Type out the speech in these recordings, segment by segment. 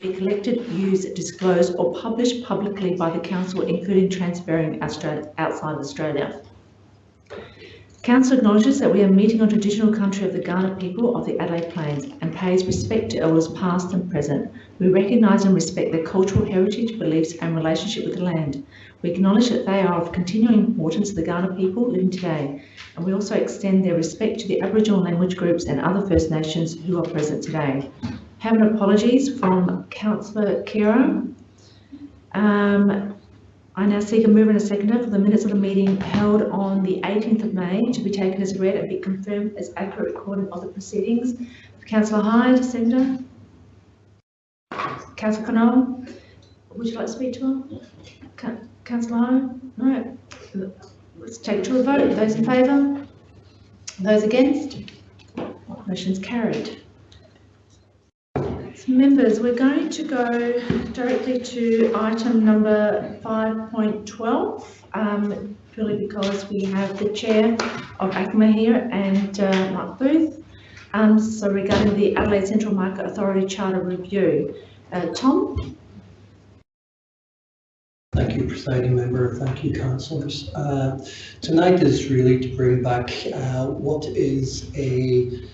be collected, used, disclosed or published publicly by the Council, including transferring outside Australia. Council acknowledges that we are meeting on traditional country of the Kaurna people of the Adelaide Plains and pays respect to elders past and present. We recognise and respect their cultural heritage, beliefs and relationship with the land. We acknowledge that they are of continuing importance to the Kaurna people living today, and we also extend their respect to the Aboriginal language groups and other First Nations who are present today. Having apologies from Councillor Khera. Um, I now seek a mover and a seconder for the minutes of the meeting held on the 18th of May to be taken as read and be confirmed as accurate recording of the proceedings. Councillor Hyde, seconder. Councillor Connell, would you like to speak to her? Councillor Hyde? No. Let's take to a vote. Those in favour? Those against? Motion's carried. Members, we're going to go directly to item number 5.12, um, purely because we have the chair of ACMA here and uh, Mark Booth. Um, so regarding the Adelaide Central Market Authority Charter Review. Uh, Tom? Thank you, presiding member. Thank you, councillors. Uh, tonight is really to bring back uh, what is a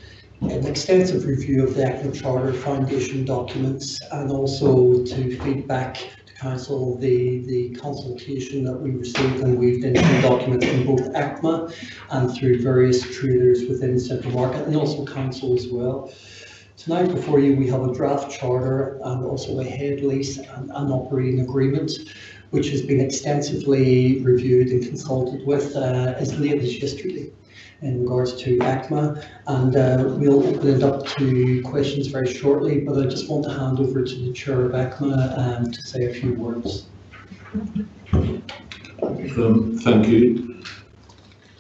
an extensive review of the ACMA Charter Foundation documents and also to feed back to Council the, the consultation that we received and weaved into documents from both ACMA and through various traders within Central Market and also Council as well. Tonight before you we have a draft charter and also a head lease and an operating agreement which has been extensively reviewed and consulted with uh, as late as yesterday in regards to ACMA and uh, we'll open it up to questions very shortly but I just want to hand over to the chair of ACMA um, to say a few words. Um, thank you.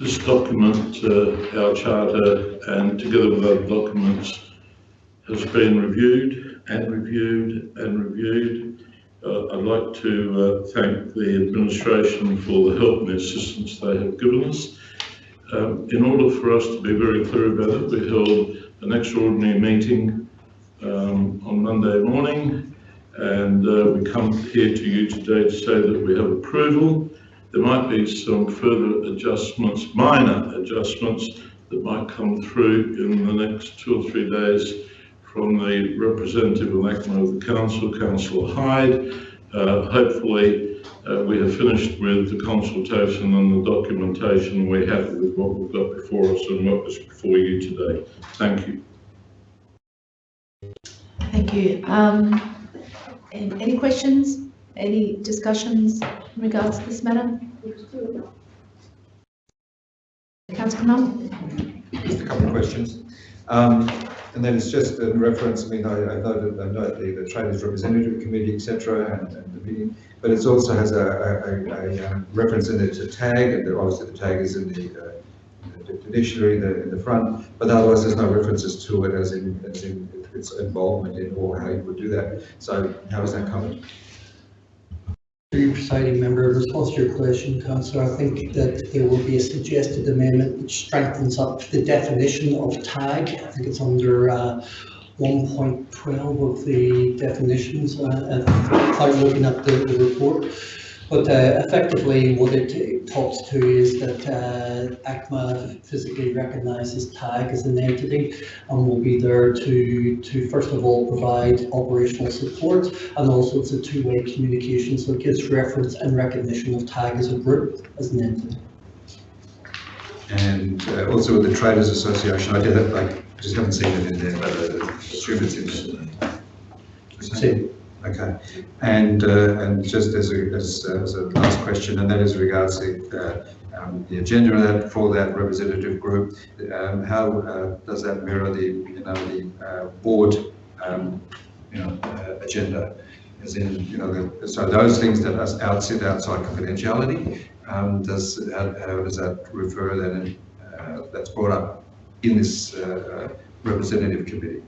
This document, uh, our charter and together with other documents has been reviewed and reviewed and reviewed. Uh, I'd like to uh, thank the administration for the help and assistance they have given us um, in order for us to be very clear about it, we held an extraordinary meeting um, on Monday morning and uh, we come here to you today to say that we have approval. There might be some further adjustments, minor adjustments, that might come through in the next two or three days from the representative of of the Council, Councillor Hyde. Uh, hopefully uh, we have finished with the consultation and the documentation. We're happy with what we've got before us and what is before you today. Thank you. Thank you. Um, any questions? Any discussions in regards to this matter? Councillor Knoll? Just a couple of questions. Um, and then it's just in reference, I mean, I, I noted, I note the, the Traders Representative Committee, etc., and, and, the meeting, but it also has a, a, a, a um, reference in it to tag, and obviously the tag is in the, uh, the dictionary in the, in the front, but otherwise there's no references to it as in, as in its involvement in or how you would do that. So how is that covered? Your presiding member, in response to your question, Councillor, I think that there will be a suggested amendment which strengthens up the definition of tag. I think it's under uh, 1.12 of the definitions, uh, without looking at the, the report. But uh, effectively, what it talks to is that uh, ACMA physically recognises TAG as an entity and will be there to, to first of all provide operational support and also it's a two-way communication so it gives reference and recognition of TAG as a group, as an entity. And uh, also with the Traders Association, I did it, like, just haven't seen it in there, but uh, assume in there. Okay, and uh, and just as a, as, uh, as, a last question, and that is regards to uh, um, the agenda that for that representative group, um, how uh, does that mirror the you know the uh, board um, you know agenda? As in, you know, the, so those things that are out, sit outside confidentiality, um, does how, how, does that refer then? that's brought up in this representative committee,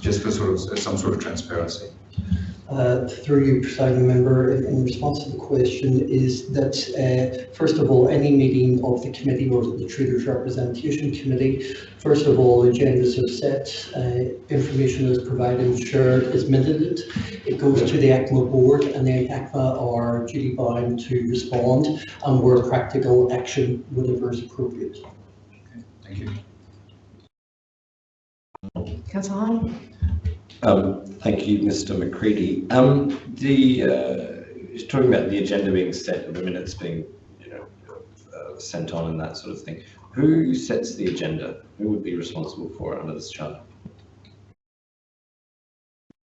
just for sort of some sort of transparency. uh, through you, presiding member, in response to the question is that, uh, first of all, any meeting of the committee or the Traders Representation Committee, first of all, agendas are set, uh, information is provided and shared is minuted. It goes to the ACMA board and then ACMA are duty bound to respond and where practical action, whatever is appropriate. Okay, thank you. Hyde? Um, Thank you, Mr McCready. Um, The, uh, talking about the agenda being set, the minutes being, you know, uh, sent on and that sort of thing. Who sets the agenda? Who would be responsible for it under this charter?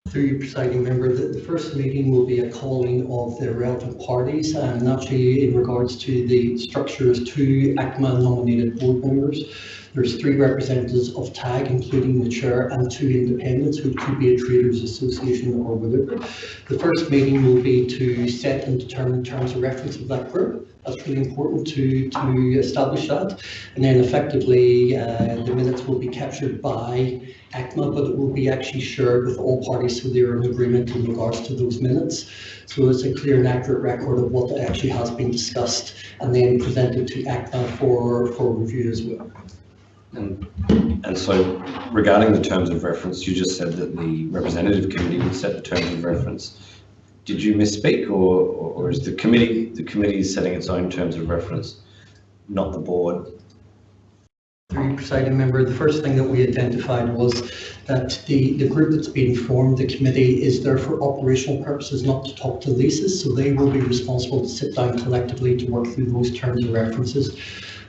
Through you, presiding member, the, the first meeting will be a calling of the relevant parties and actually in regards to the structures, two ACMA nominated board members. There's three representatives of TAG, including the chair, and two independents who could be a traders association or whatever. The first meeting will be to set and determine terms of reference of that group. That's really important to, to establish that. And then effectively, uh, the minutes will be captured by ACMA, but it will be actually shared with all parties so they're in agreement in regards to those minutes. So it's a clear and accurate record of what actually has been discussed and then presented to ACMA for, for review as well. And, and so regarding the terms of reference, you just said that the representative committee would set the terms of reference. Did you misspeak or, or is the committee, the committee is setting its own terms of reference, not the board? You, presiding member, the first thing that we identified was that the, the group that's being formed, the committee, is there for operational purposes, not to talk to leases, so they will be responsible to sit down collectively to work through those terms and references.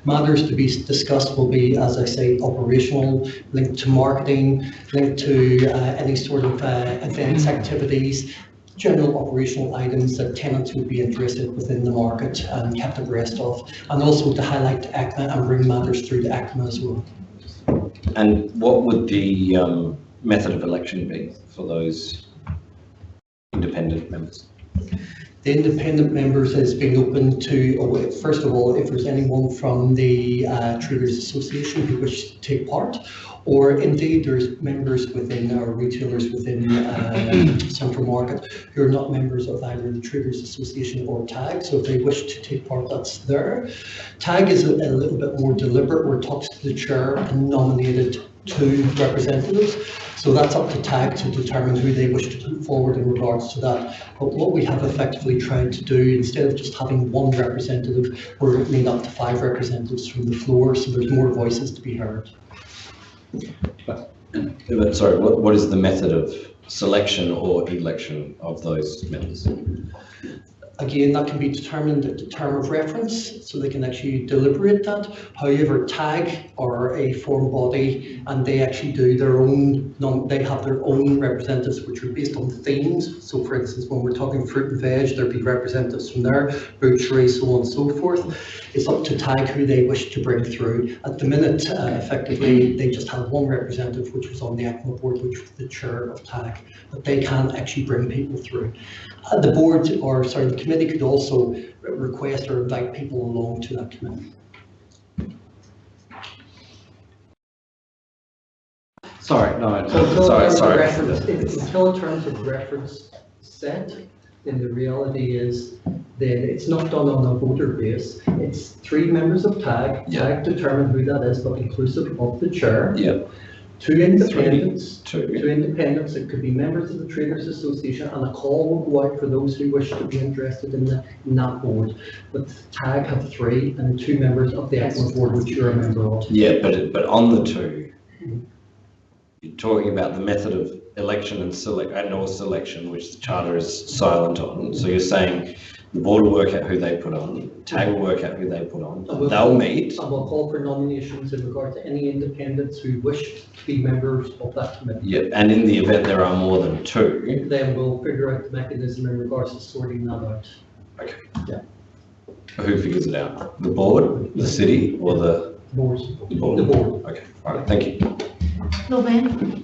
Matters to be discussed will be, as I say, operational, linked to marketing, linked to uh, any sort of uh, events, activities, general operational items that tenants would be interested within the market and kept abreast of, and also to highlight ACMA and bring matters through to ACMA as well. And what would the um, method of election be for those independent members? The independent members has been open to, oh, first of all, if there's anyone from the uh, Traders Association who wish to take part, or indeed there's members within our retailers within uh, Central Market who are not members of either the Traders Association or TAG, so if they wish to take part, that's there. TAG is a, a little bit more deliberate, where it talks to the chair and nominated two representatives. So that's up to TAG to determine who they wish to put forward in regards to that. But what we have effectively tried to do, instead of just having one representative, we're opening up to five representatives from the floor, so there's more voices to be heard. But sorry, what, what is the method of selection or election of those members? Again, that can be determined at the term of reference, so they can actually deliberate that. However, TAG are a form body and they actually do their own, they have their own representatives which are based on themes. So for instance, when we're talking fruit and veg, there'd be representatives from there, butchery, so on and so forth. It's up to TAG who they wish to bring through. At the minute, uh, effectively, they just have one representative, which was on the ACMA board, which was the chair of TAG. But they can actually bring people through. Uh, The board, or sorry, the committee could also request or invite people along to that committee. Sorry, no, So until sorry, terms of sorry. reference- if- Until terms of reference set, then the reality is that it's not done on a voter base. It's three members of TAG, Yeah. TAG determine who that is, but inclusive of the chair. Yeah, Two independents, two. two independents, it could be members of the Traders Association, and a call will go out for those who wish to be interested in the, in that board. But TAG have three, and two members of the ACMA board, which you're a member of. Yeah, but, but on the two, mm-hmm. you're talking about the method of election and select, and or selection, which the charter is silent on. So you're saying the board will work out who they put on, TAG will work out who they put on, they'll meet. And we'll call for nominations in regard to any independents who wish to be members of that committee. Yeah, and in the event there are more than two, Then we'll figure out the mechanism in regards to sorting that out. Okay. Yeah. Who figures it out? The board, the city, or the, Boards, the board? the board. Okay, all right, thank you. Lord Mayor?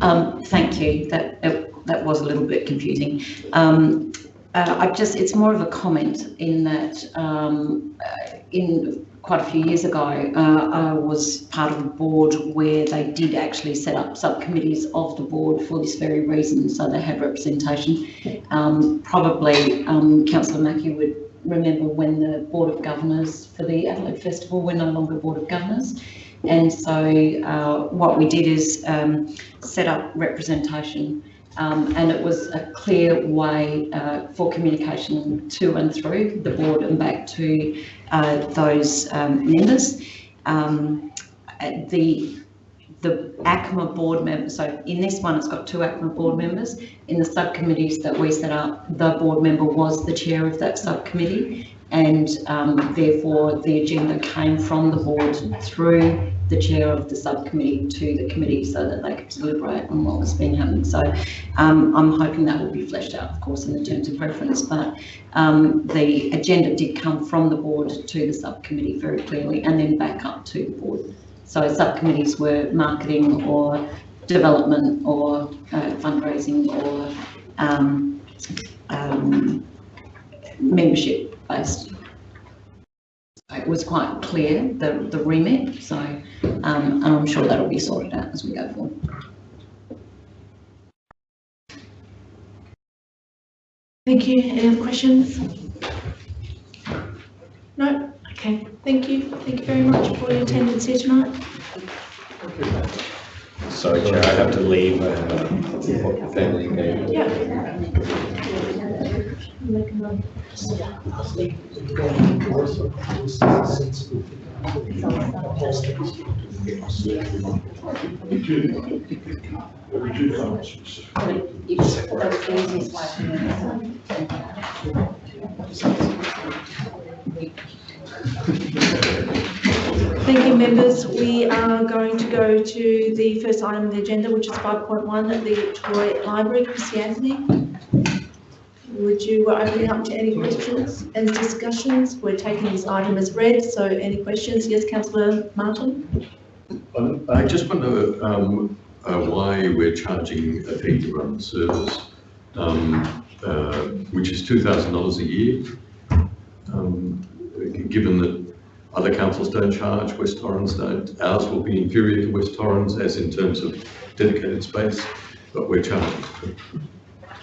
Um, thank you. That, that, that was a little bit confusing. Um, uh, I've just, it's more of a comment in that, um, uh, in quite a few years ago, uh, I was part of a board where they did actually set up subcommittees of the board for this very reason, so they had representation. Um, probably, um, councillor Mackie would remember when the Board of Governors for the Adelaide Festival were no longer Board of Governors. And so uh, what we did is um, set up representation um, and it was a clear way uh, for communication to and through the board and back to uh, those um, members. Um, the the ACMA board members, so in this one, it's got two ACMA board members. In the subcommittees that we set up, the board member was the chair of that subcommittee. And um, therefore, the agenda came from the board through the chair of the subcommittee to the committee so that they could deliberate on what was being happening. So um, I'm hoping that will be fleshed out, of course, in the terms of preference. but um, the agenda did come from the board to the subcommittee very clearly and then back up to the board. So subcommittees were marketing or development or uh, fundraising or um, um, membership based. It was quite clear, the, the remit, so, um, and I'm sure that'll be sorted out as we go forward. Thank you. Any other questions? No? Okay, thank you. Thank you very much for your attendance here tonight. Sorry, Chair, I have to leave. I have a family engagement. Yeah. Thank you, members. We are going to go to the first item on the agenda, which is 5.1, the Toy Library. Chrissy Anthony, would you open it up to any questions and discussions? We're taking this item as read, so any questions? Yes, councillor Martin? Um, I just wonder um, uh, why we're charging a fee to run the service, um, uh, which is $2,000 a year. Um, Given that other councils don't charge, West Torrens don't, ours will be inferior to West Torrens as in terms of dedicated space, but we're charging.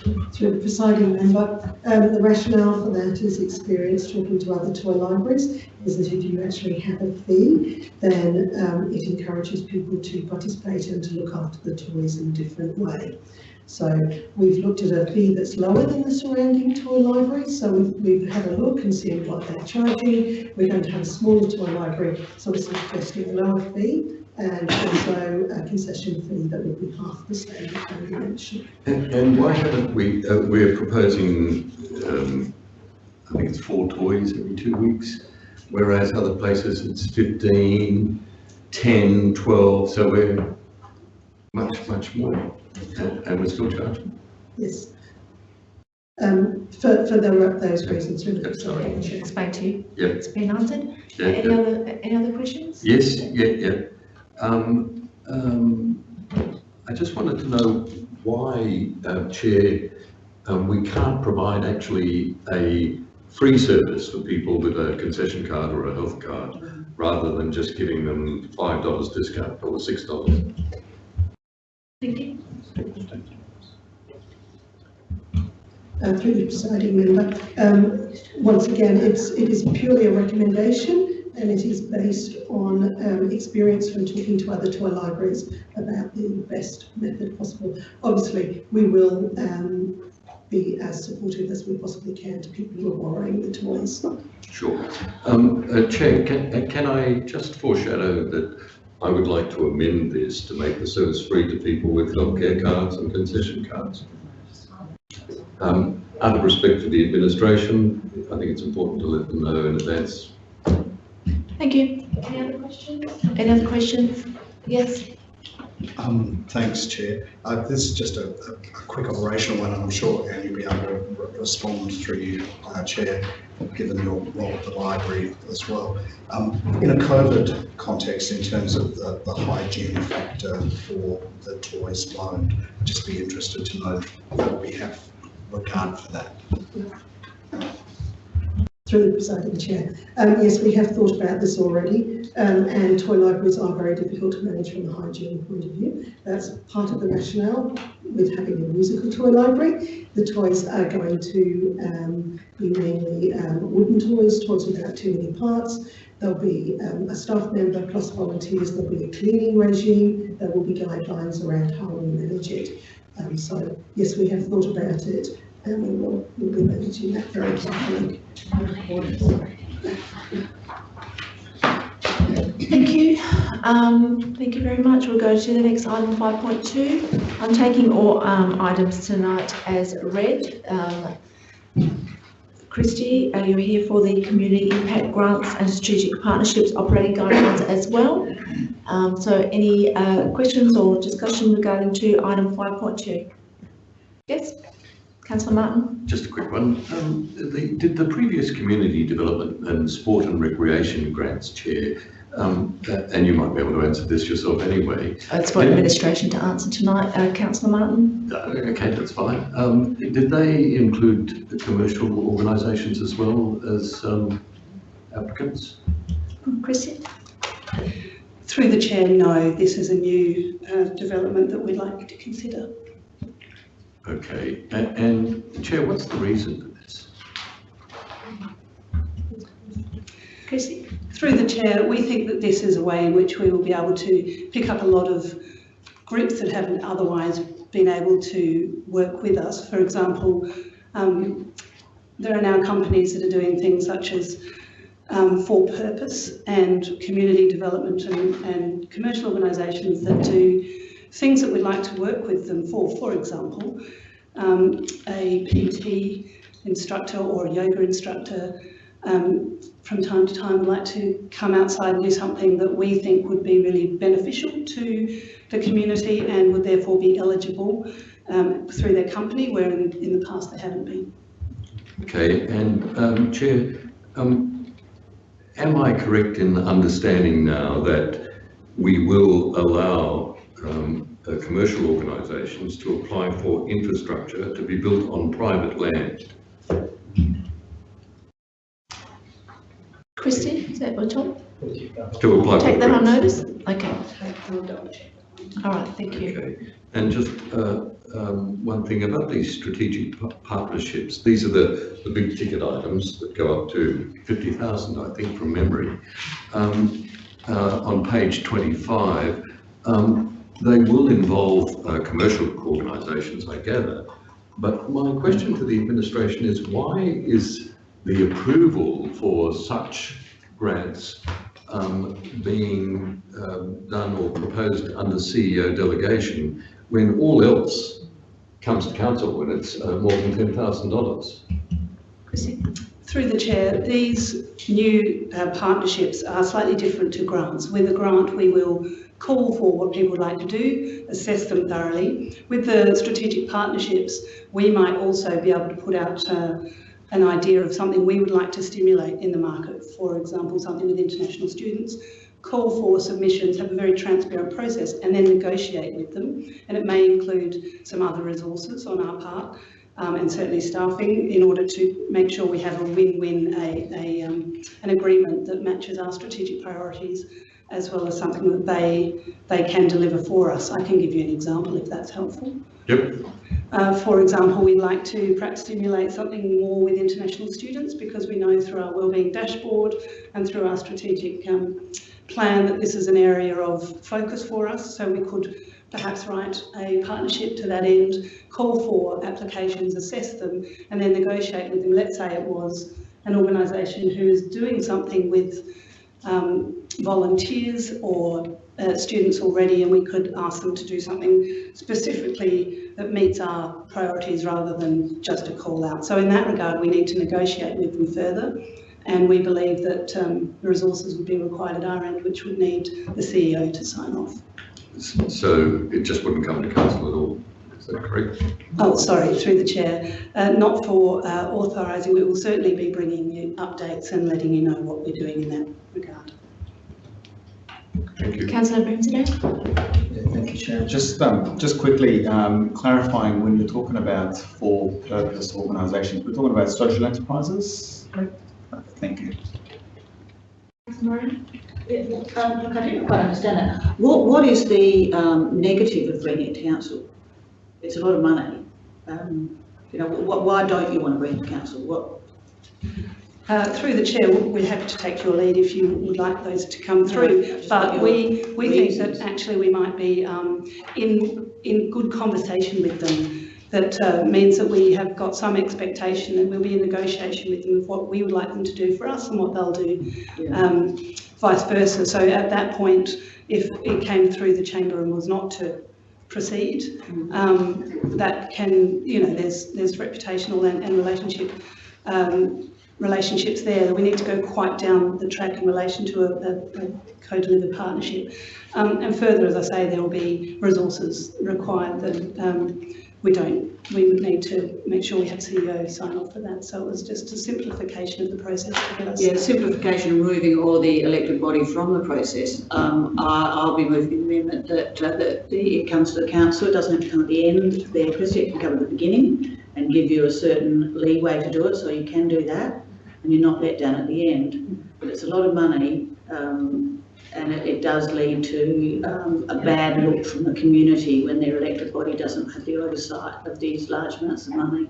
Through the presiding member, um, the rationale for that is experience talking to other toy libraries, is that if you actually have a fee, then um, it encourages people to participate and to look after the toys in a different way. So we've looked at a fee that's lower than the surrounding toy library. so we've, we've had a look and seen what they're charging. We're going to have a smaller toy library, so we're suggesting a lower fee and also a concession fee that will be half the same as you mentioned. And and why haven't we, uh, we're proposing, um, I think it's four toys every two weeks, whereas other places it's 15, 10, 12, so we're much, much more, and and we're still charging. Yes. Um, for, for the, those reasons, really. Yeah, sorry. I should explain to you. Yeah. It's been answered. Yeah, Any yeah. other, any other questions? Yes, yeah, yeah. Um, um, I just wanted to know why, uh, Chair, um, we can't provide actually a free service for people with a concession card or a health card, rather than just giving them five dollars discount or six dollars. Thank you. Uh, through the presiding member, um, once again, it's, it is purely a recommendation and it is based on, um, experience from talking to other toy libraries about the best method possible. Obviously, we will, um, be as supportive as we possibly can to people who are borrowing the toys. Sure. Um, uh, Chair, can, uh, can I just foreshadow that I would like to amend this to make the service free to people with healthcare cards and concession cards? Um, out of respect for the administration, I think it's important to let them know in advance. Thank you. Any other questions? Any other questions? Yes? Um, thanks, Chair. Uh, this is just a, a, a quick operational one, and I'm sure Anne you'll be able to re- respond through you, uh, Chair, given your role at the library as well. Um, in a COVID context, in terms of the, the hygiene factor for the toys loaned, I'd just be interested to know that we have regard for that. Through the presiding chair. Um, yes, we have thought about this already, um, and toy libraries are very difficult to manage from a hygiene point of view. That's part of the rationale with having a musical toy library. The toys are going to um, be mainly um, wooden toys, toys without too many parts. There'll be um, a staff member plus volunteers. There'll be a cleaning regime. There will be guidelines around how we manage it. Um, so yes, we have thought about it, and we will we'll be managing that very carefully. Thank you. Um, thank you very much. We'll go to the next item, five point two. I'm taking all, um, items tonight as read. Um, Christy, are you here for the community impact grants and strategic partnerships operating guidelines as well? Um, so any, uh, questions or discussion regarding to item five point two? Yes, councillor Martin? Just a quick one. Um, the, did the previous community development and sport and recreation grants chair, um, and you might be able to answer this yourself anyway. It's for administration to answer tonight, uh, councillor Martin. Uh, okay, that's fine. Um, did they include the commercial organisations as well as um, applicants? Christy? Through the chair, no, this is a new uh, development that we'd like to consider. Okay, A- and Chair, what's the reason for this? Christy? Through the chair, we think that this is a way in which we will be able to pick up a lot of groups that haven't otherwise been able to work with us. For example, um, there are now companies that are doing things such as um, for purpose and community development and, and commercial organisations that do things that we'd like to work with them for. For example, um, a PT instructor or a yoga instructor um, from time to time would like to come outside and do something that we think would be really beneficial to the community and would therefore be eligible um, through their company, where in, in the past they haven't been. Okay, and um, Chair, um, am I correct in understanding now that we will allow um, uh, commercial organisations to apply for infrastructure to be built on private land? Christy, is that what Tom? To apply for Take that on notice? Okay. All right, thank you. Okay, and just uh, um, one thing about these strategic partnerships, these are the, the big ticket items that go up to 50,000, I think, from memory. Um, uh, On page 25, um, they will involve uh, commercial organisations, I gather. But my question to the administration is why is the approval for such grants um, being um, done or proposed under CEO delegation when all else comes to council when it's uh, more than $10,000? Christy? Through the chair, these new uh, partnerships are slightly different to grants. With a grant, we will call for what people would like to do, assess them thoroughly. With the strategic partnerships, we might also be able to put out uh, an idea of something we would like to stimulate in the market. For example, something with international students, call for submissions, have a very transparent process and then negotiate with them. And it may include some other resources on our part um, and certainly staffing in order to make sure we have a win-win, a, a, um, an agreement that matches our strategic priorities as well as something that they, they can deliver for us. I can give you an example if that's helpful. Yep. Uh, for example, we'd like to perhaps stimulate something more with international students because we know through our wellbeing dashboard and through our strategic um, plan that this is an area of focus for us. So we could perhaps write a partnership to that end, call for applications, assess them, and then negotiate with them. Let's say it was an organisation who is doing something with um, volunteers or uh, students already, and we could ask them to do something specifically that meets our priorities rather than just a call out. So in that regard, we need to negotiate with them further. And we believe that um, resources would be required at our end, which would need the CEO to sign off. So it just wouldn't come to council at all, is that correct? Oh, sorry, through the chair. Uh, not for uh, authorising, we will certainly be bringing you updates and letting you know what we're doing in that regard. Thank you. Councillor Brimsday? Yeah, Thank you, Chair. Just, um, just quickly, um, clarifying when you're talking about for-purpose organisations, we're talking about social enterprises? correct? Thank you. Maureen? Um, look, I didn't quite understand that. What, what is the, um, negative of bringing it council? It's a lot of money. Um, you know, what, why don't you want to bring it council? What, Uh, Through the chair, we're happy to take your lead if you would like those to come through. But we, we think that actually we might be um, in, in good conversation with them. That uh, means that we have got some expectation that we'll be in negotiation with them of what we would like them to do for us and what they'll do Yeah. um, vice versa. So at that point, if it came through the chamber and was not to proceed, um, that can, you know, there's, there's reputational and, and relationship, um, relationships there. That we need to go quite down the track in relation to a, a, a co-delivered partnership. Um, and further, as I say, there will be resources required that, um, we don't, we would need to make sure we have CEO sign off for that. So it was just a simplification of the process yeah, simplification, removing all the elected body from the process. Um, I'll be moving the amendment that, uh, that the, it comes to the council, it doesn't have to come at the end there, Christie, it can come at the beginning and give you a certain leeway to do it, so you can do that, and you're not let down at the end. But it's a lot of money, um, and it, it does lead to, um, a bad look from the community when their elected body doesn't have the oversight of these large amounts of money.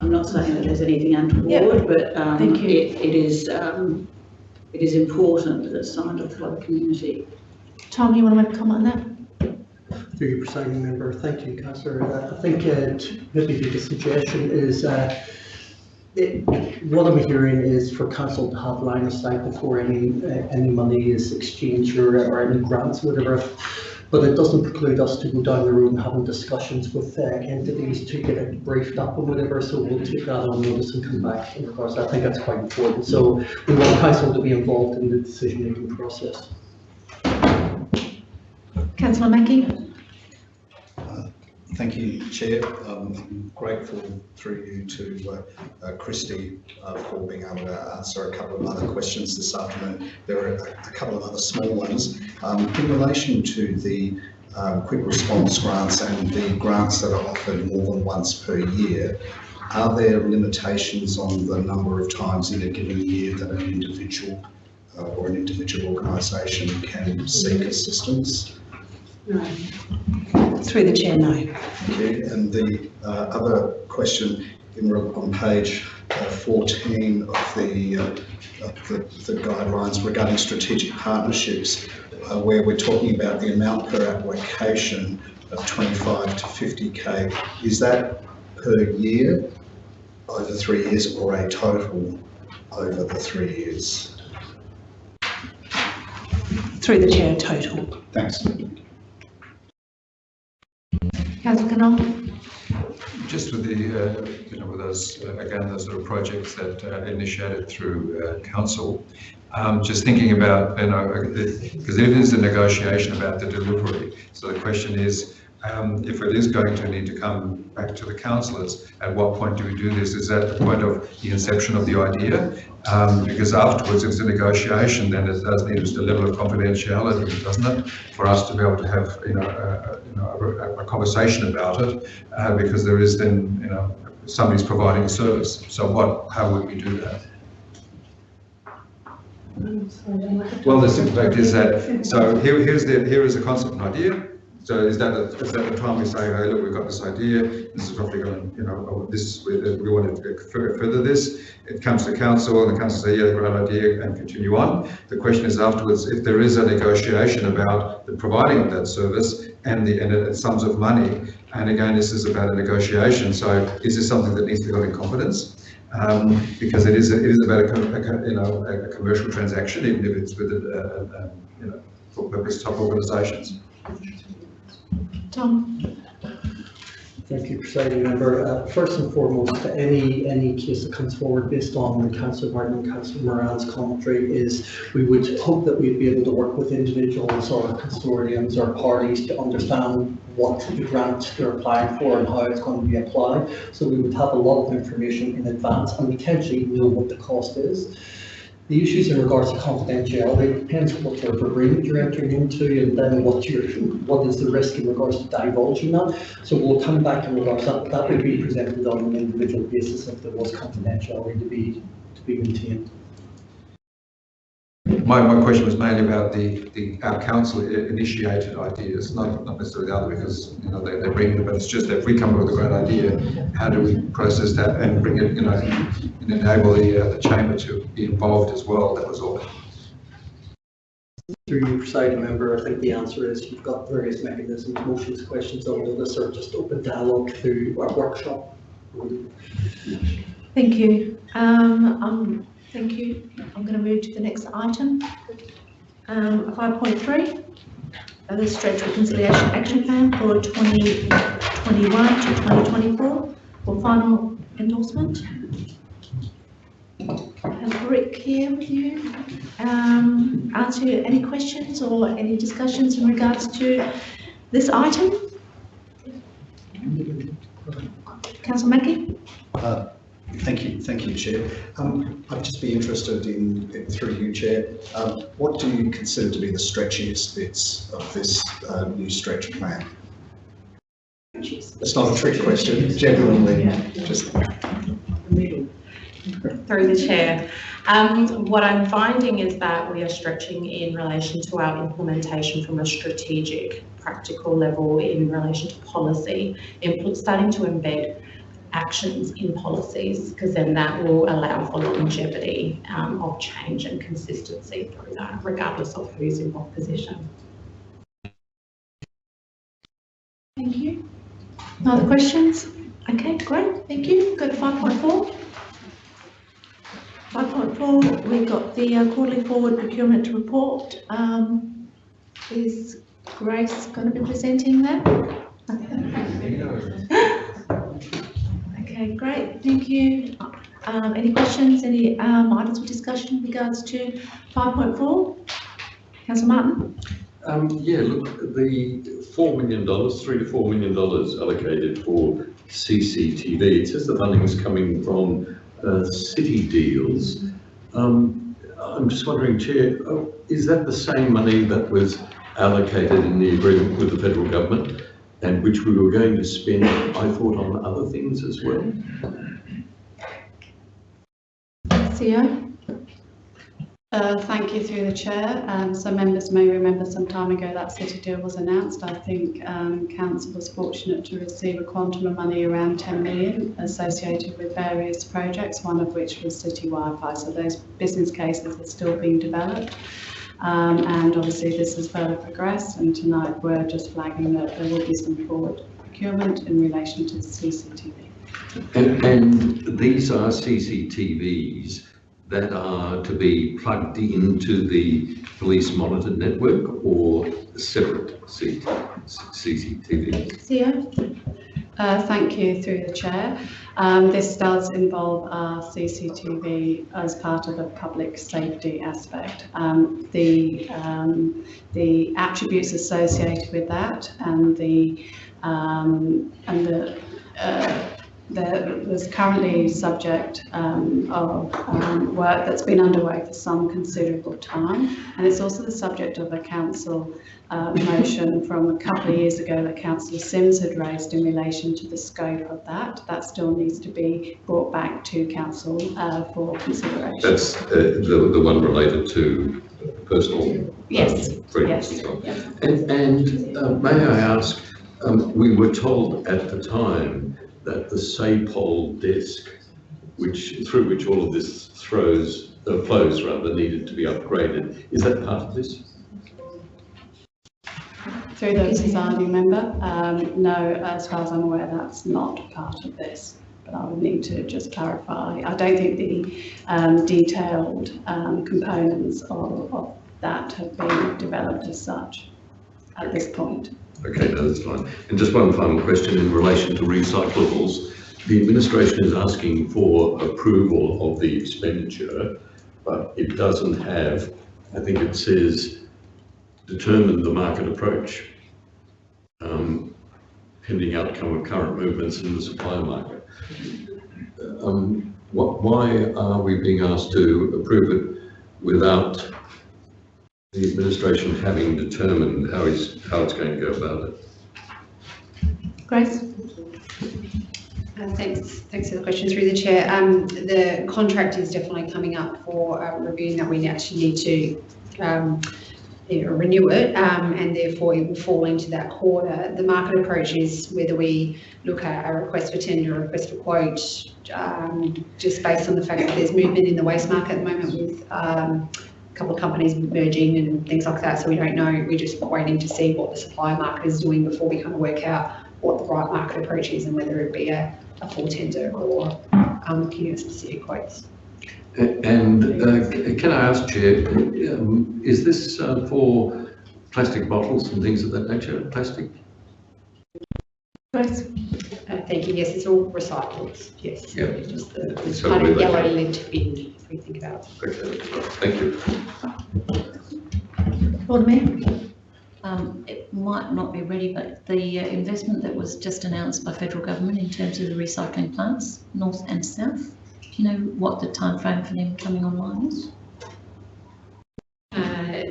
I'm not saying that there's anything untoward, but, um, Thank you. it, it is, um, it is important that it's signed off by the community. Tom, you want to make a comment on Through you, presiding member, thank you, councillor. Uh, I think uh, maybe the suggestion is, uh, it- what I'm hearing is for council to have line of sight before any, uh, any money is exchanged or, or any grants, whatever. But it doesn't preclude us to go down the road and having discussions with uh, entities to get it briefed up and whatever, so we'll take that on notice and come back in regards, I think that's quite important. So we want council to be involved in the decision-making process. Councillor Mackie? Thank you, Chair. Um, I'm grateful through you to uh, uh, Christie uh, for being able to answer a couple of other questions this afternoon. There are a couple of other small ones. Um, In relation to the um, quick response grants and the grants that are offered more than once per year, are there limitations on the number of times in a given year that an individual uh, or an individual organisation can seek assistance? Through the chair, no. Thank you. And the uh, other question in, on page uh, 14 of the, uh, of the the guidelines regarding strategic partnerships, uh, where we're talking about the amount per application of 25 to 50k, is that per year over three years or a total over the three years? Through the chair, total. Thanks. Councillor Knoll? Just with the, uh, you know, with those, uh, again, those sort of projects that uh, initiated through uh, council, um, just thinking about, you know, because it is a negotiation about the delivery. So the question is, um, if it is going to need to come back to the councillors, at what point do we do this? Is that the point of the inception of the idea? Um, because afterwards, if it's a negotiation, then it does need a level of confidentiality, doesn't it? For us to be able to have, you know, a, a- you know, a, a conversation about it, uh, because there is then, you know, somebody's providing a service. So what, how would we do that? Well, the simple fact is that, so here, here's the, here is a concept and idea. So is that, the- is that the time we say, hey, look, we've got this idea, this is roughly going, you know, oh, this is, we, we want to further, this. It comes to council and the council say, yeah, great idea, and continue on. The question is afterwards, if there is a negotiation about the providing of that service and the, and sums of money, and again, this is about a negotiation, so is this something that needs to be got in confidence? Um, because it is, it is about a, a you know, a, a commercial transaction, even if it's with, a, a, a, you know, for purpose type organisations. Tom? Thank you, Presiding Member. Uh, First and foremost, any, any case that comes forward based on the Councillor Martin and Councillor Moran's commentary is we would hope that we'd be able to work with individuals or consortiums or parties to understand what the grant they're applying for and how it's going to be applied. So we would have a lot of information in advance and potentially know what the cost is. The issues in regards to confidentiality depends what type of agreement you're entering into and then what your, what is the risk in regards to divulging that. So we'll come back in regards, that, that would be presented on an individual basis if there was confidentiality to be, to be maintained. My, my question was mainly about the, the, our council initiated ideas, not, not necessarily the other, because, you know, they, they bring it, but it's just that if we come up with a great idea, how do we process that and bring it, you know, and enable the, uh, the chamber to be involved as well, that was all. Through you, presiding member, I think the answer is you've got various mechanisms, motions, questions all on notice, or just open dialogue through our workshop. Thank you. Um, um, thank you. I'm going to move to the next item. Um, five point three, uh, the stretch reconciliation action plan for twenty twenty-one to twenty twenty-four for final endorsement. Have Rick here with you. Um, answer any questions or any discussions in regards to this item? Councillor Mackie? Uh, Thank you, thank you, Chair. Um, I'd just be interested in, in- through you, Chair, um, what do you consider to be the stretchiest bits of this uh, new stretch plan? It's not a trick question, genuinely, just through the chair. Um, what I'm finding is that we are stretching in relation to our implementation from a strategic, practical level in relation to policy, input, starting to embed actions in policies, because then that will allow for longevity um, of change and consistency through that, regardless of who's in what position. Thank you. No other questions? Okay, great, thank you. Go to five point four. Five point four, we've got the uh, quarterly forward procurement report. Um, is Grace going to be presenting that? Okay, great, thank you. Um, any questions, any, um, items for discussion in regards to five point four? Councillor Martin? Um, yeah, look, the four million dollars, three to four million dollars allocated for CCTV, it says the funding is coming from, uh, city deals. Um, I'm just wondering, Chair, oh, is that the same money that was allocated in the agreement with the federal government? And which we were going to spend, I thought, on other things as well? CEO? Uh, Thank you through the chair. Um, So members may remember some time ago that city deal was announced. I think um, council was fortunate to receive a quantum of money around 10 million associated with various projects, one of which was city Wi-Fi. So those business cases are still being developed. Um, And obviously this has further progressed and tonight we're just flagging that there will be some forward procurement in relation to CCTV. And, and these are CCTVs that are to be plugged into the police monitored network or separate C- CCTVs? CEO? Uh, Thank you through the chair. Um, This does involve our CCTV as part of the public safety aspect. Um, The, um, the attributes associated with that and the, um, and the, uh, there was currently subject um, of um, work that's been underway for some considerable time. And it's also the subject of a council uh, motion from a couple of years ago that Councillor Simms had raised in relation to the scope of that. That still needs to be brought back to council uh, for consideration. That's uh, the, the one related to personal Yes, um, freedoms yes, and yes. And, and uh, may I ask, um, we were told at the time that the SAPOL disk, which, through which all of this throws, uh, flows rather, needed to be upgraded. Is that part of this? Through the presiding member, um, no, as far as I'm aware, that's not part of this. But I would need to just clarify. I don't think the um, detailed um, components of, of that have been developed as such at this point. Okay, no, that's fine. And just one final question in relation to recyclables. The administration is asking for approval of the expenditure, but it doesn't have, I think it says, determine the market approach, um, pending outcome of current movements in the supply market. Um, what, why are we being asked to approve it without the administration having determined how it's, how it's going to go about it? Grace? Uh, Thanks, thanks for the question through the chair. Um, the contract is definitely coming up for uh, review that we actually need to um, you know, renew it um, and therefore it will fall into that quarter. The market approach is whether we look at a request for tender, a request for quote, um, just based on the fact that there's movement in the waste market at the moment with um, a couple of companies merging and things like that. So we don't know, we're just waiting to see what the supply market is doing before we kind of work out what the right market approach is and whether it be a, a full tender or um, looking at specific quotes. And uh, can I ask, Chair, um, is this uh, for plastic bottles and things of that nature, plastic? Grace? Uh, thank you, yes, it's all recyclables, yes. Yeah. It's Just the, the So kind of yellow looking- lid bin, if we think about it. Okay, thank you. Lord Mayor? Um, it might not be ready, but the uh, investment that was just announced by federal government in terms of the recycling plants, north and south, do you know what the timeframe for them coming online is?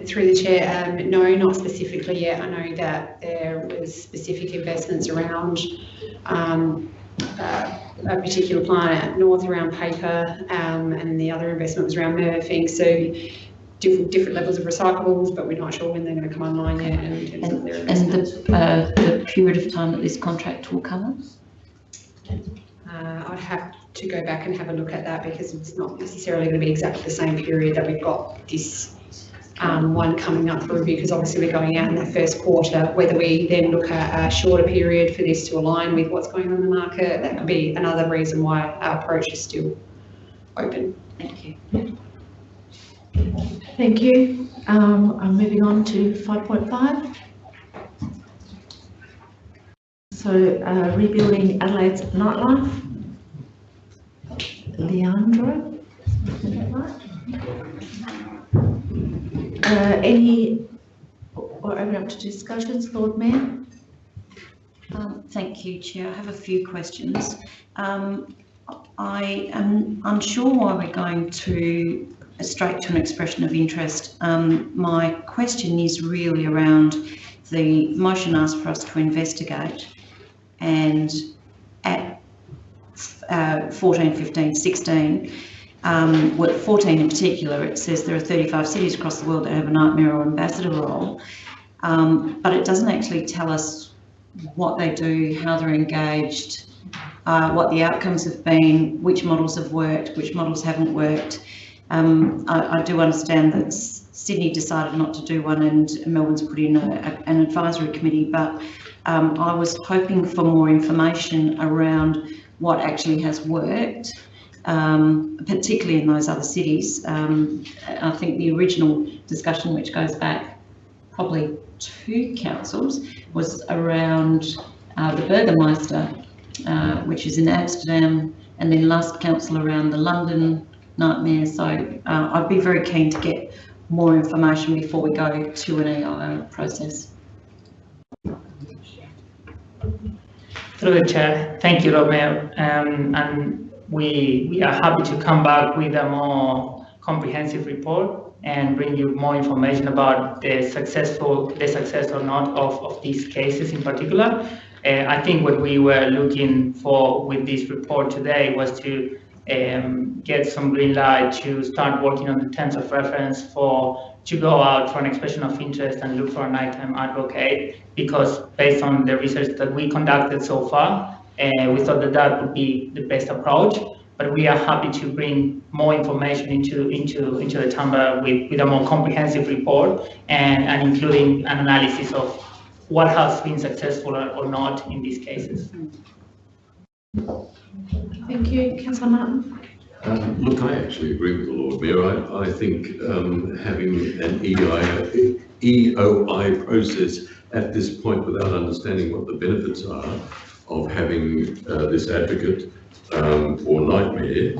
Through the chair, um, no, not specifically yet. I know that there was specific investments around um, uh, a particular plant at north around paper, um, and the other investment was around Murphy. So different, different levels of recyclables, but we're not sure when they're going to come online yet in terms of And the, uh, the period of time that this contract will cover? Uh, I'd have to go back and have a look at that because it's not necessarily going to be exactly the same period that we've got this um, one coming up for review because obviously we're going out in that first quarter. Whether we then look at a shorter period for this to align with what's going on in the market, that could be another reason why our approach is still open. Thank you. Thank you. Um, I'm moving on to 5.5. So, uh, rebuilding Adelaide's nightlife. Leandro, is that right? Uh, any, or open up to discussions, Lord Mayor? Um, thank you, Chair. I have a few questions. Um, I am unsure why we're going to straight to an expression of interest. Um, my question is really around the motion asked for us to investigate and at uh, 14, 15, 16, um, well, 14 in particular, it says there are 35 cities across the world that have a night mayor or ambassador role, um, but it doesn't actually tell us what they do, how they're engaged, uh, what the outcomes have been, which models have worked, which models haven't worked. Um, I, I do understand that Sydney decided not to do one and Melbourne's put in a, a- an advisory committee, but um, I was hoping for more information around what actually has worked, um, particularly in those other cities. Um, I think the original discussion, which goes back probably two councils, was around uh, the Burgermeister, uh, which is in Amsterdam, and then last council around the London night mayor. So uh, I'd be very keen to get more information before we go to an EIO process. Through chair, thank you, Mayor. Um, and we, we are happy to come back with a more comprehensive report and bring you more information about the successful, the success or not of, of these cases in particular. Uh, I think what we were looking for with this report today was to um, get some green light to start working on the terms of reference for to go out for an expression of interest and look for a nighttime advocate because based on the research that we conducted so far, uh, we thought that that would be the best approach. But we are happy to bring more information into into into the chamber with, with a more comprehensive report and, and including an analysis of what has been successful or, or not in these cases. Thank you. Councillor Martin? Um, Look, I actually agree with the Lord Mayor. I, I think um, having an EI, EOI process at this point without understanding what the benefits are of having uh, this advocate um, for night mayor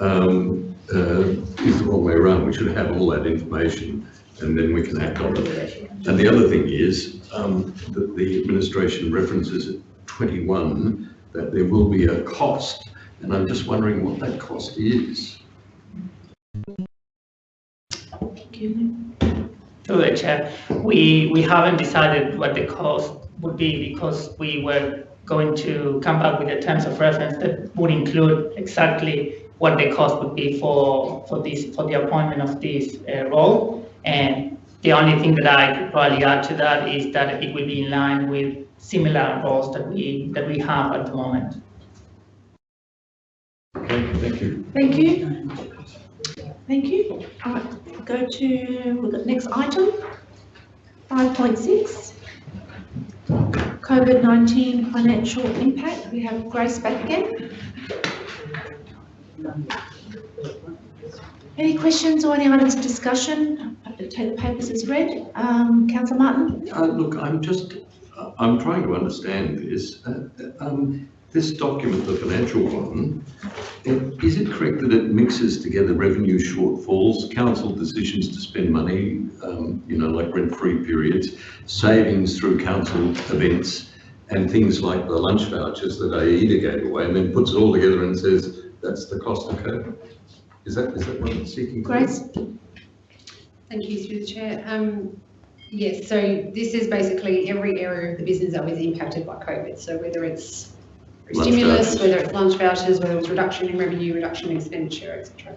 um, uh, is the wrong way around. We should have all that information and then we can act on it. And the other thing is um, that the administration references at 21 that there will be a cost and I'm just wondering what that cost is. Through the chair, we, we haven't decided what the cost would be because we were going to come back with the terms of reference that would include exactly what the cost would be for, for this, for the appointment of this uh, role. And the only thing that I could probably add to that is that it will be in line with similar roles that we, that we have at the moment. Okay, thank you. Thank you. Thank you. All right, go to the next item, five point six. COVID-19 financial impact. We have Grace back again. Any questions or any items of discussion? I Take the papers as read. Um, councillor Martin? Uh, look, I'm just, I'm trying to understand this. Uh, um, this document, the financial one, is it correct that it mixes together revenue shortfalls, council decisions to spend money, um, you know, like rent-free periods, savings through council events, and things like the lunch vouchers that AEDA gave away, and then puts it all together and says, that's the cost of COVID? Is that, is that what it's seeking? to? Grace? Thank you, through the chair. Um, yes, so this is basically every area of the business that was impacted by COVID. So whether it's Lunch stimulus, whether it's lunch vouchers, whether it's reduction in revenue, reduction in expenditure, etc.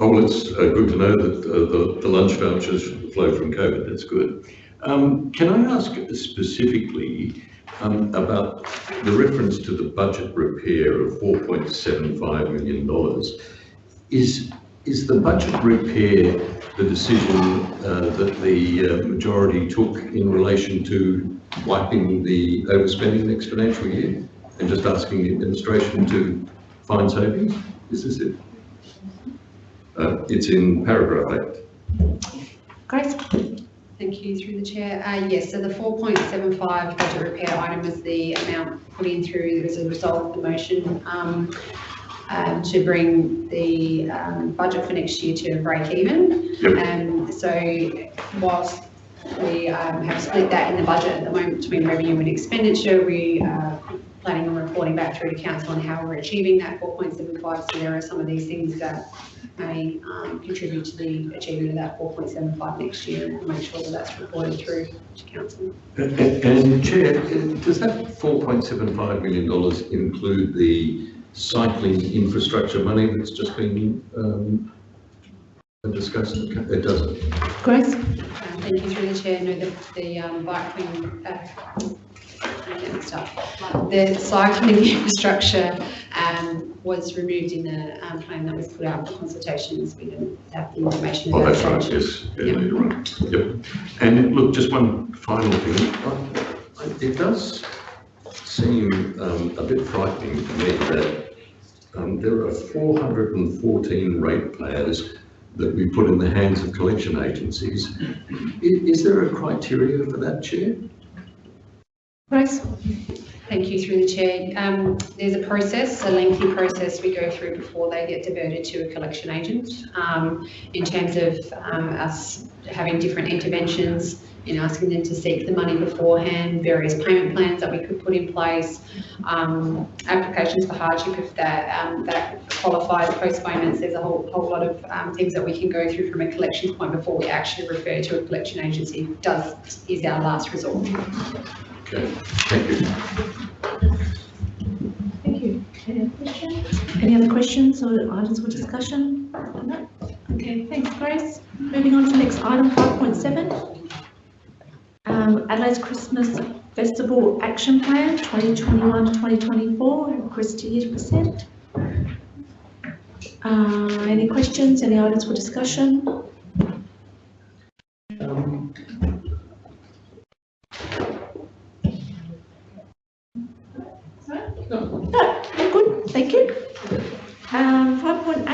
Oh, well, it's uh, good to know that uh, the, the lunch vouchers flow from COVID, that's good. Um, can I ask specifically um, about the reference to the budget repair of $4.75 million? Is, is the budget repair the decision uh, that the uh, majority took in relation to wiping the overspending next financial year? And just asking the administration to find savings? Is this it? Uh, It's in paragraph eight. Grace? Thank you, through the chair. Uh, yes, so the 4.75 budget repair item was the amount put in through as a result of the motion um, um, to bring the um, budget for next year to break even. Yep. And so whilst we um, have split that in the budget at the moment between revenue and expenditure, we are planning on reporting back through to council on how we're achieving that 4.75. So there are some of these things that may um, contribute to the achievement of that 4.75 next year and make sure that that's reported through to council. And and Chair, does that $4.75 million include the cycling infrastructure money that's just been um, discussed? It doesn't. Grace? Uh, Thank you through the chair. No, the, the um, cycling, uh, and stuff. The cycling infrastructure um, was removed in the um, plan that was put out for consultations. We didn't have the information. Oh, that's right, yes, yeah, no, you're right, yep. And look, just one final thing, it does seem um, a bit frightening to me that um, there are 414 ratepayers that we put in the hands of collection agencies. I- Is there a criteria for that, Chair? Grace? Thank you through the chair. Um, there's a process, a lengthy process we go through before they get diverted to a collection agent. Um, in terms of um, us having different interventions in asking them to seek the money beforehand, various payment plans that we could put in place, um, applications for hardship if that um, that qualifies, postponements. There's a whole whole lot of um, things that we can go through from a collections point before we actually refer to a collection agency. Does is our last resort. Okay, thank you. Thank you. Any other questions? Any other questions or items for discussion? Okay, thanks, Grace. Moving on to the next item, five point seven. Um, Adelaide's Christmas Festival Action Plan, twenty twenty-one to twenty twenty-four, Christie to present. Uh, any questions, any items for discussion? Um, No, you're good, thank you. Um, five point eight,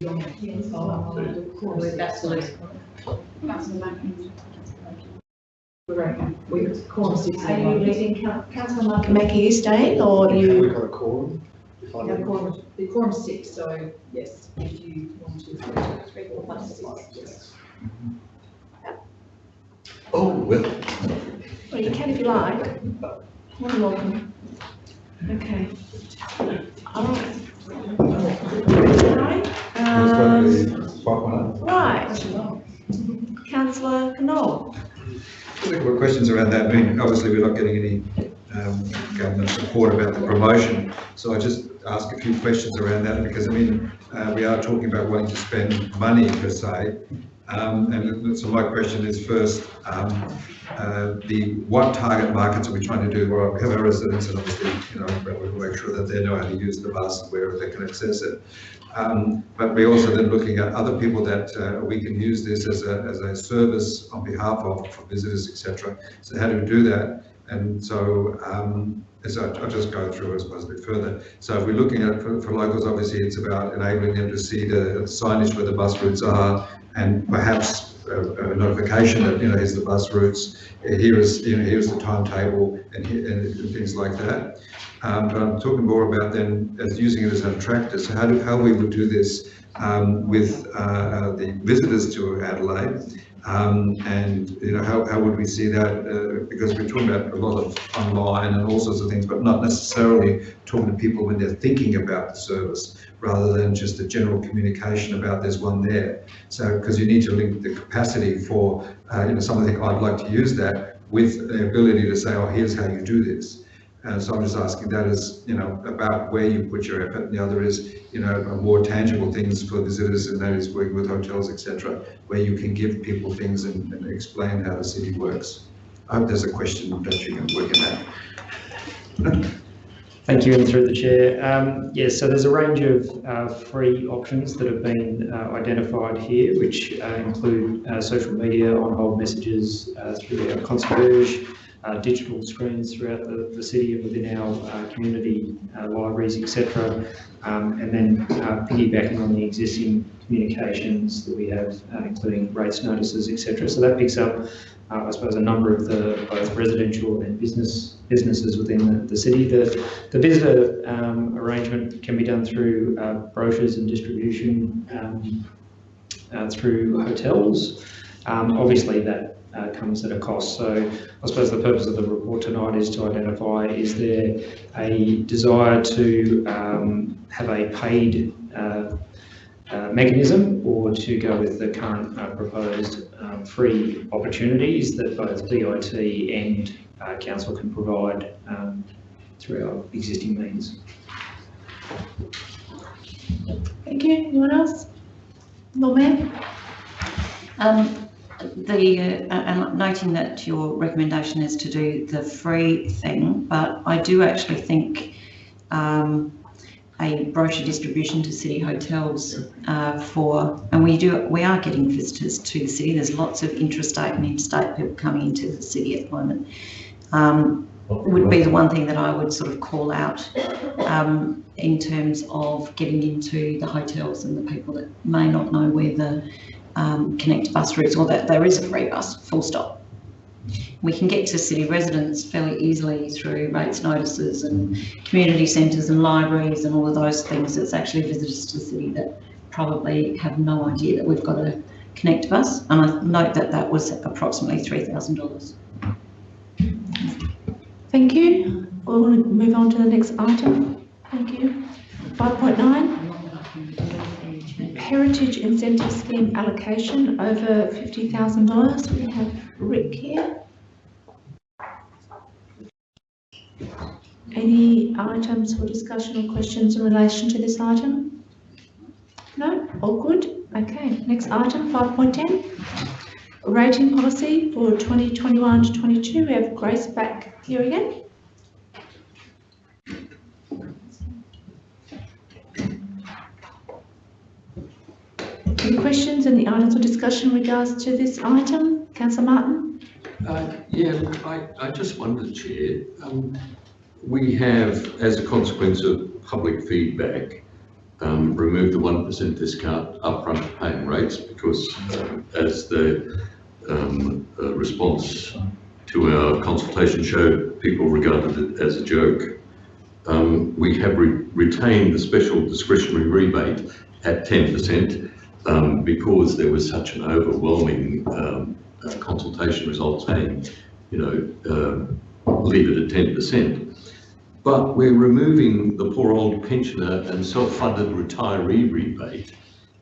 apologies, please. Absolutely. We reckon, we, corner six. Are you letting Coun- councillor Mackie stay or you? We've got a quorum. If I Yeah, may. quorum, the quorum six, so yes, if you want to, three, four, five, six, yes. Mm-hmm. Oh, well, Well, you can if you like. More than welcome. Okay. All right. Um, right. Councillor Knoll. Couple of questions around that. I mean, obviously, we're not getting any um, government support about the promotion. So I just ask a few questions around that because, I mean, uh, we are talking about wanting to spend money per se. Um, and so my question is first, um, uh, the what target markets are we trying to do? Well, we have our residents and obviously, you know, we make sure that they know how to use the bus wherever they can access it. Um, but we're also then looking at other people that uh, we can use this as a, as a service on behalf of for visitors, etc. So how do we do that? And so, um, I, I'll just go through, I suppose, a bit further. So if we're looking at, for, for locals, obviously it's about enabling them to see the signage where the bus routes are and perhaps a, a notification that, you know, here's the bus routes, here is, you know, here's the timetable and, and things like that. Um, but I'm talking more about then as using it as an attractor. So how do, how we would do this um, with uh, the visitors to Adelaide? Um, and you know how, how would we see that? Uh, because we're talking about a lot of online and all sorts of things, but not necessarily talking to people when they're thinking about the service, rather than just a general communication about there's one there. So because you need to link the capacity for uh, you know someone think I'd like to use that with the ability to say, oh, here's how you do this. And so I'm just asking that is, you know, about where you put your effort. And the other is, you know, more tangible things for visitors and that is working with hotels, etc., where you can give people things and, and explain how the city works. I hope there's a question that you can work in that. Thank you, and through the chair. Um, yes, so there's a range of uh, free options that have been uh, identified here, which uh, include uh, social media, on-hold messages uh, through our concierge, uh, digital screens throughout the, the city and within our uh, community uh, libraries, etc. Um, and then uh, piggybacking on the existing communications that we have, uh, including rates notices, etc. So that picks up, uh, I suppose, a number of the both residential and business businesses within the, the city. The, the visitor um, arrangement can be done through uh, brochures and distribution um, uh, through hotels. Um, obviously, that uh, comes at a cost. So I suppose the purpose of the report tonight is to identify is there a desire to um, have a paid uh, uh, mechanism or to go with the current uh, proposed um, free opportunities that both DIT and uh, council can provide um, through our existing means. Thank you. Anyone else? Lord Mayor? The, uh, and noting that your recommendation is to do the free thing, but I do actually think um, a brochure distribution to city hotels uh, for, and we do, we are getting visitors to the city. There's lots of intrastate and interstate people coming into the city at the moment. Um, would be the one thing that I would sort of call out um, in terms of getting into the hotels and the people that may not know where the um, connect bus routes or that there is a free bus, full stop. We can get to city residents fairly easily through rates notices and community centres and libraries and all of those things. It's actually visitors to the city that probably have no idea that we've got a connect bus. And I note that that was approximately $3,000. Thank you. We'll move on to the next item. Thank you. 5.9. Heritage Incentive Scheme allocation over $50,000. We have Rick here. Any items for discussion or questions in relation to this item? No? All good? Okay, next item, 5.10. Rating policy for 2021 to 22. We have Grace back here again. Any questions and the items of discussion in regards to this item? Councillor Martin? Uh, Yeah, I, I just wondered, Chair, um, we have, as a consequence of public feedback, um, removed the one percent discount upfront paying rates because uh, as the um, uh, response to our consultation showed people regarded it as a joke. Um, we have re retained the special discretionary rebate at 10% um, because there was such an overwhelming um, uh, consultation result saying, you know, uh, leave it at 10%. But we're removing the poor old pensioner and self-funded retiree rebate,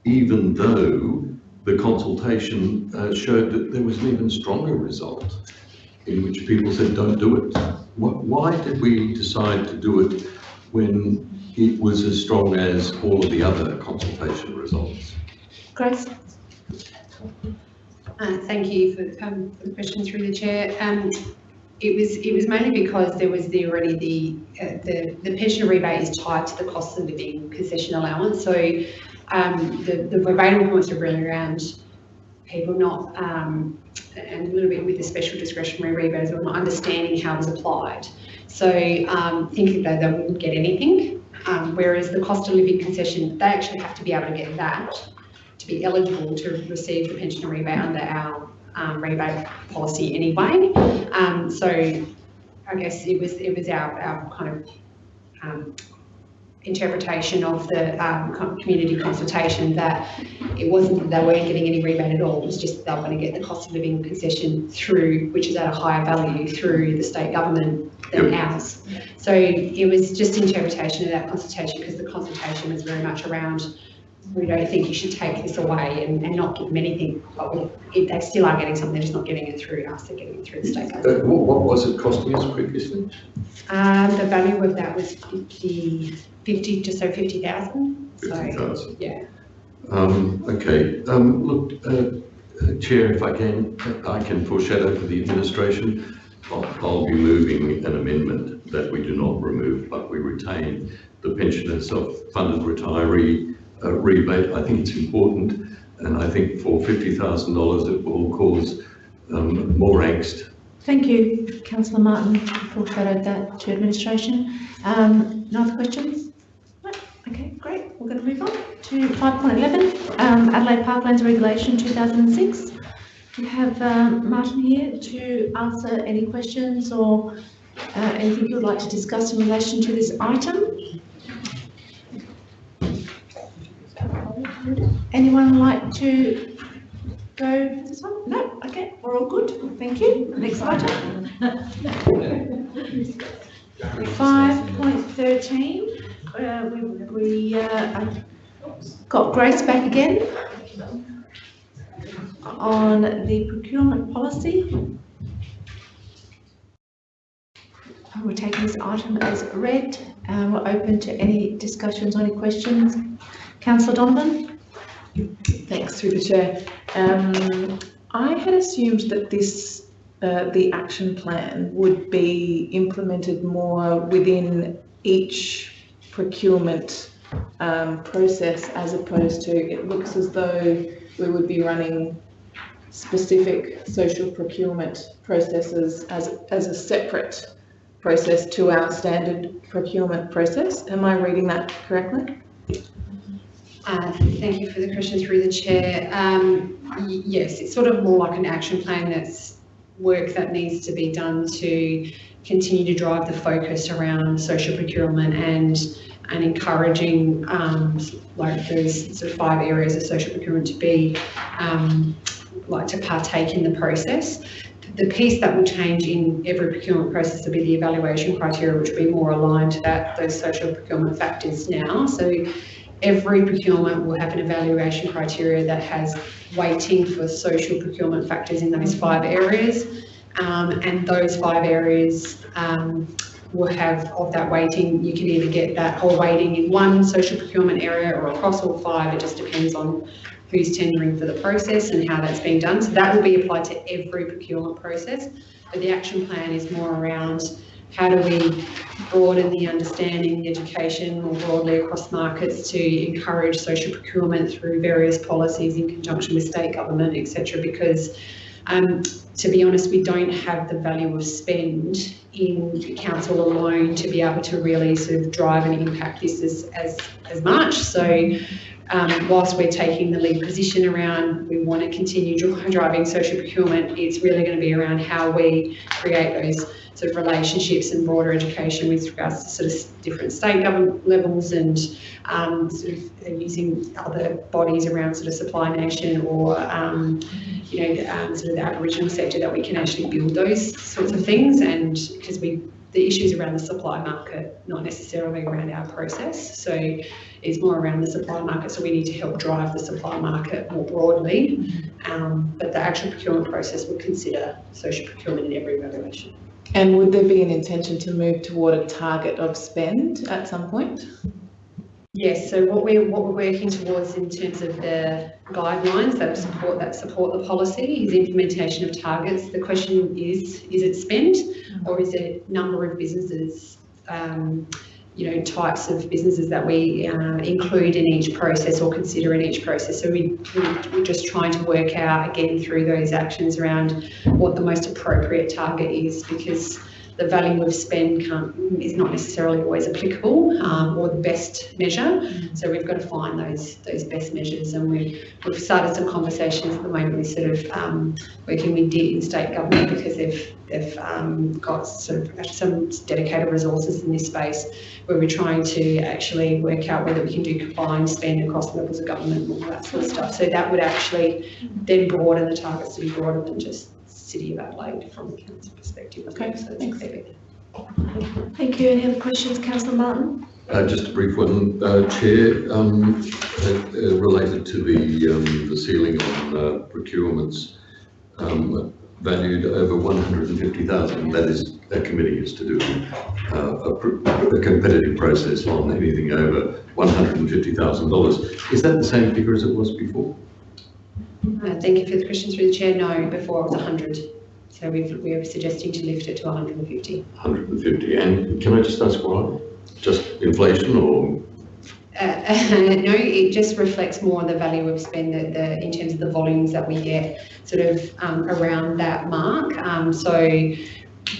even though the consultation uh, showed that there was an even stronger result in which people said, don't do it. Why did we decide to do it when it was as strong as all of the other consultation results? Grace? Uh, thank you for, um, for the question through the chair. Um, it was it was mainly because there was the already the uh, the the pension rebate is tied to the cost of living concession allowance. So um, the the verbatim points are really around people not um, and a little bit with the special discretionary rebate as well, not understanding how it was applied. So um, thinking that they wouldn't get anything, um, whereas the cost of living concession, they actually have to be able to get that to be eligible to receive the pension rebate under our um, rebate policy anyway. Um, so I guess it was it was our, our kind of um, interpretation of the um, community consultation that it wasn't that they weren't getting any rebate at all, it was just they were going to get the cost of living concession through, which is at a higher value through the state government than yep. ours. So it was just interpretation of that consultation because the consultation was very much around we don't think you should take this away and, and not give them anything, but we, if they still are getting something, they're just not getting it through us, they're getting it through the state government. Uh, what, what, was it costing us previously? Um, the value of that was 50, 50 just so 50,000. 50,000. So, yeah. Um, okay, um, look, uh, uh, Chair, if I can, I can foreshadow for the administration. I'll, I'll be moving an amendment that we do not remove, but we retain the pensioner self-funded retiree uh, rebate. I think it's important, and I think for $50,000 it will cause um, more angst. Thank you, Councillor Martin, foreshadowed that to administration. Um, no other questions? Okay, great. We're going to move on to 5.11, um, Adelaide Parklands Regulation 2006. We have um, Martin here to answer any questions or uh, anything you would like to discuss in relation to this item. Anyone like to go for this one? No? Okay, we're all good. Thank you. Next item. 5.13. Uh, we we uh, got Grace back again on the procurement policy. We're taking this item as read. Uh, we're open to any discussions or any questions. Councillor Donovan? Thanks, through the chair. Um, I had assumed that this, uh, the action plan would be implemented more within each procurement um, process as opposed to, it looks as though we would be running specific social procurement processes as, as a separate process to our standard procurement process. Am I reading that correctly? Uh, thank you for the question through the chair. Um, yes, it's sort of more like an action plan that's work that needs to be done to continue to drive the focus around social procurement and and encouraging um, like those sort of five areas of social procurement to be um, like to partake in the process. The piece that will change in every procurement process will be the evaluation criteria, which will be more aligned to that those social procurement factors now. So every procurement will have an evaluation criteria that has weighting for social procurement factors in those five areas. Um, and those five areas um, will have of that weighting, you can either get that whole weighting in one social procurement area or across all five, it just depends on who's tendering for the process and how that's being done. So that will be applied to every procurement process. But the action plan is more around how do we broaden the understanding, the education more broadly across markets to encourage social procurement through various policies in conjunction with state government, etc. Because um, to be honest, we don't have the value of spend in council alone to be able to really sort of drive and impact this as, as, as much. So um, whilst we're taking the lead position around, we want to continue driving social procurement, it's really going to be around how we create those sort of relationships and broader education with regards to sort of different state government levels and um, sort of using other bodies around sort of supply nation or um, you know um, sort of the Aboriginal sector that we can actually build those sorts of things and because we the issues around the supply market, not necessarily around our process. So it's more around the supply market. So we need to help drive the supply market more broadly. Um, but the actual procurement process will consider social procurement in every evaluation. And would there be an intention to move toward a target of spend at some point? Yes, so what we're, what we're working towards in terms of the guidelines that support, that support the policy is implementation of targets. The question is, is it spend or is it number of businesses, um, you know, types of businesses that we uh, include in each process or consider in each process. So we, we're just trying to work out again through those actions around what the most appropriate target is because the value of spend is not necessarily always applicable um, or the best measure. So we've got to find those those best measures, and we we've started some conversations at the moment with sort of um, working with DIT in state government because they've they've um, got sort of some dedicated resources in this space where we're trying to actually work out whether we can do combined spend across levels of government and all that sort of stuff. So that would actually then broaden the targets to be broader than just City of Adelaide from the council perspective. Okay, so thanks. clear. Thank you. Any other questions, councillor Martin? Uh, just a brief one, uh, Chair, um, uh, uh, related to the, um, the ceiling on uh, procurements, um, valued over 150,000. That is, a committee is to do uh, a, a competitive process on anything over $150,000. Is that the same figure as it was before? Uh, thank you for the question through the chair. No, before it was 100. So we've, we're suggesting to lift it to 150. 150. And can I just ask why? Just inflation or? Uh, no, it just reflects more the value of spend the, the, in terms of the volumes that we get sort of um, around that mark. Um, so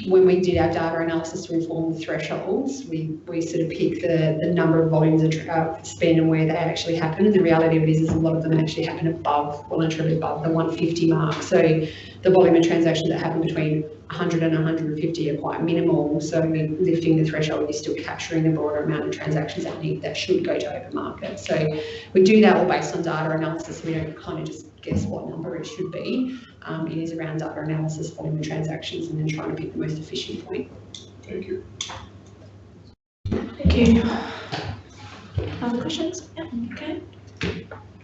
when we did our data analysis to inform the thresholds, we, we sort of picked the, the number of volumes of uh, spend and where they actually happen. And the reality of it is, is a lot of them actually happen above, well and truly above the 150 mark. So the volume of transactions that happen between 100 and 150 are quite minimal. So lifting the threshold is still capturing the broader amount of transactions that need, that should go to open market. So we do that all based on data analysis. We don't kind of just guess what number it should be. Um, it is around data analysis, volume of transactions, and then trying to pick the most efficient point. Thank you. Thank you. Other questions? Yeah, okay.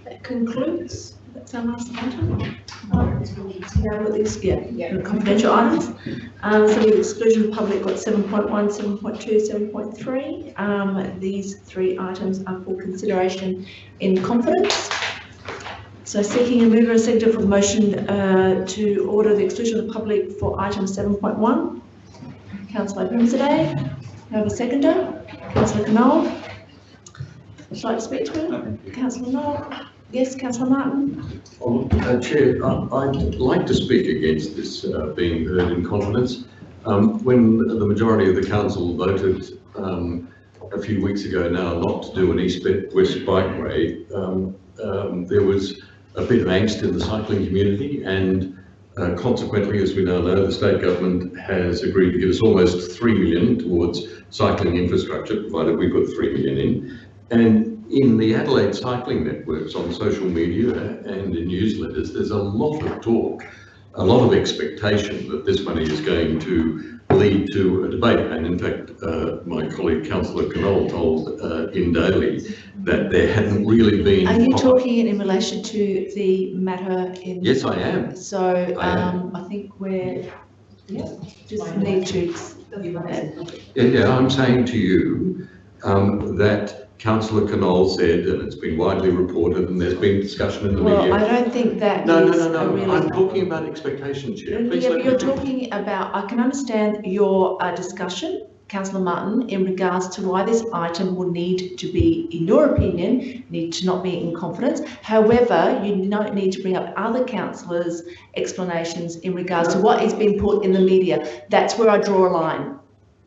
That concludes, that's our last item. Um, Now with these, yeah, yeah, confidential items. Um, so the exclusion of public, got 7.1, 7.2, 7.3. Um, these three items are for consideration in confidence. So seeking a mover and seconder for the motion uh, to order the exclusion of the public for item 7.1. Councillor Grimsday, you have a seconder? Councillor Knoll? Would you like to speak to it? Councillor Knoll? Yes, Councillor Martin? Uh, Chair, I- I'd like to speak against this uh, being heard in confidence. Um, When the majority of the council voted um, a few weeks ago now not to do an east-west bikeway, um, um, there was a bit of angst in the cycling community and uh, consequently, as we now know, the state government has agreed to give us almost 3 million towards cycling infrastructure, provided we put 3 million in. And in the Adelaide cycling networks on social media and in newsletters, there's a lot of talk, a lot of expectation that this money is going to lead to a debate. And in fact, uh, my colleague Councillor Knoll told uh, in Daily that there hadn't really been. Are you talking in relation to the matter in? Yes, I am. So, I am. um, I think we're, yeah, just need to. Yeah, yeah, I'm saying to you um, that Councillor Knoll said, and it's been widely reported, and there's been discussion in the Well, media. I don't think that No, no, no, no, really. I'm talking about expectation, Chair. Please Yeah, but you're talking about, I can understand your uh, discussion, councillor Martin in regards to why this item will need to be, in your opinion, need to not be in confidence. However, you don't need to bring up other councillors' explanations in regards to what is being put in the media. That's where I draw a line.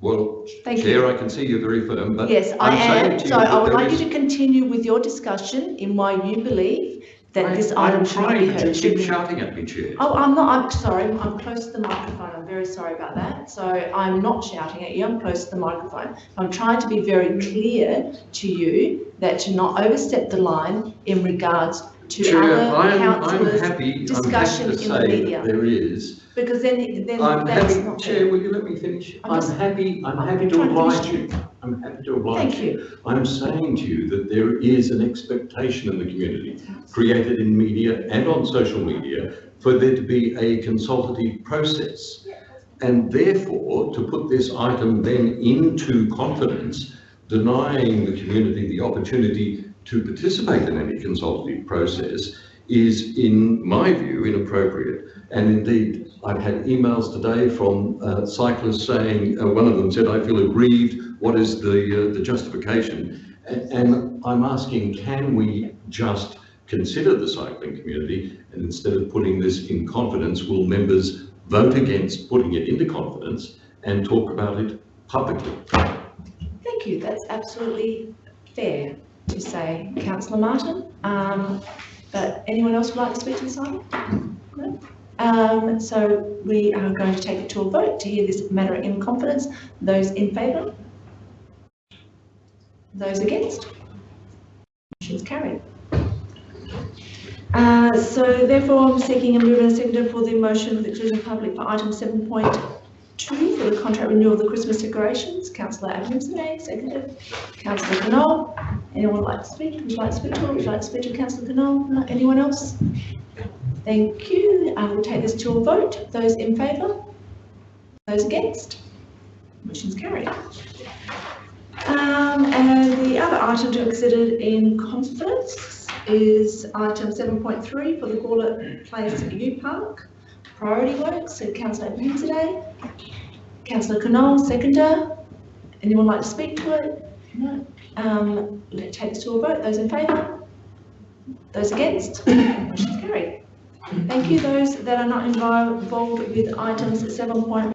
Well, Thank Chair, you. I can see you're very firm, but. Yes, I I'm saying am. So I would like you to continue with your discussion in why you believe that I- this item I'm should be trying to heard. keep shouting at me, Chair. Oh, I'm not, I'm sorry, I'm close to the microphone, I'm very sorry about that. So I'm not shouting at you, I'm close to the microphone. I'm trying to be very clear to you that to not overstep the line in regards to Chair, other I'm, I'm councillors' happy, I'm happy discussion to in the say media. that there is. Because then, then I'm that's happy, not Chair, will you let me finish? I'm I'm just- happy, I'm happy to trying to oblige you. I'm happy to oblige Thank you. you. I'm saying to you that there is an expectation in the community, created in media and on social media, for there to be a consultative process. And therefore, to put this item then into confidence, denying the community the opportunity to participate in any consultative process is, in my view, inappropriate. And indeed, I've had emails today from uh, cyclists saying, uh, one of them said, I feel aggrieved, what is the, uh, the justification? A- And I'm asking, can we just consider the cycling community and instead of putting this in confidence, will members vote against putting it into confidence and talk about it publicly? Thank you, that's absolutely fair to say, councillor Martin. Um, but anyone else would like to speak to this item? No? Um, so we are going to take it to a vote to hear this matter in confidence. Those in favour? Those against? Motion's carried. Uh, so therefore I'm seeking a move and seconder for the motion of the exclusion public for item seven point two for the contract renewal of the Christmas decorations. Councillor Adamson, seconded. Councillor Knoll. Anyone like to speak? Would you like to speak to? Would you like to speak to Councillor Knoll? No, anyone else? Thank you. I will take this to a vote. Those in favour? Those against? Motion's carried. Um, and the other item to be considered in confidence is item seven point three for the Gawler Place U Park priority works. So councillor Abrahimzadeh. Councillor Knoll, seconder. Anyone like to speak to it? No. Um, let's take this to a vote. Those in favour? Those against? Motion's carried. Thank you. Those that are not involved with items seven point